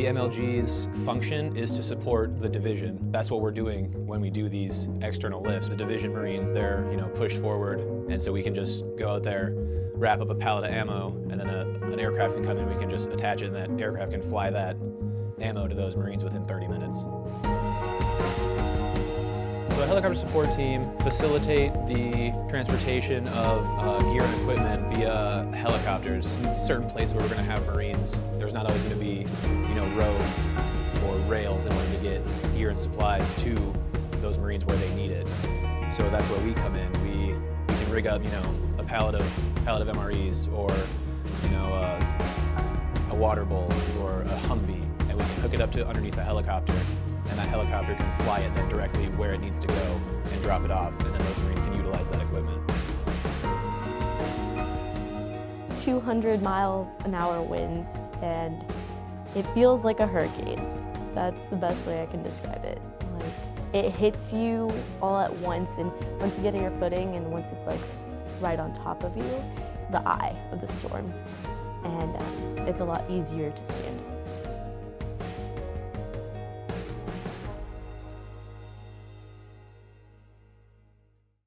The MLG's function is to support the division. That's what we're doing when we do these external lifts. The division Marines, they're you know pushed forward, and so we can just go out there, wrap up a pallet of ammo, and then a, an aircraft can come in, we can just attach it, and that aircraft can fly that ammo to those Marines within 30 minutes. So a helicopter support team facilitate the transportation of uh, gear and equipment via helicopters. In certain places where we're going to have Marines, there's not always going to be, rails in order to get gear and supplies to those Marines where they need it. So that's where we come in. We, we can rig up, you know, a pallet of pallet of MREs or, you know, uh, a water bowl or a Humvee, and we can hook it up to underneath a helicopter and that helicopter can fly it then directly where it needs to go and drop it off, and then those Marines can utilize that equipment. 200 mile an hour winds, and it feels like a hurricane. That's the best way I can describe it. Like, it hits you all at once, and once you get your footing, and once it's like right on top of you, the eye of the storm, and um, it's a lot easier to stand.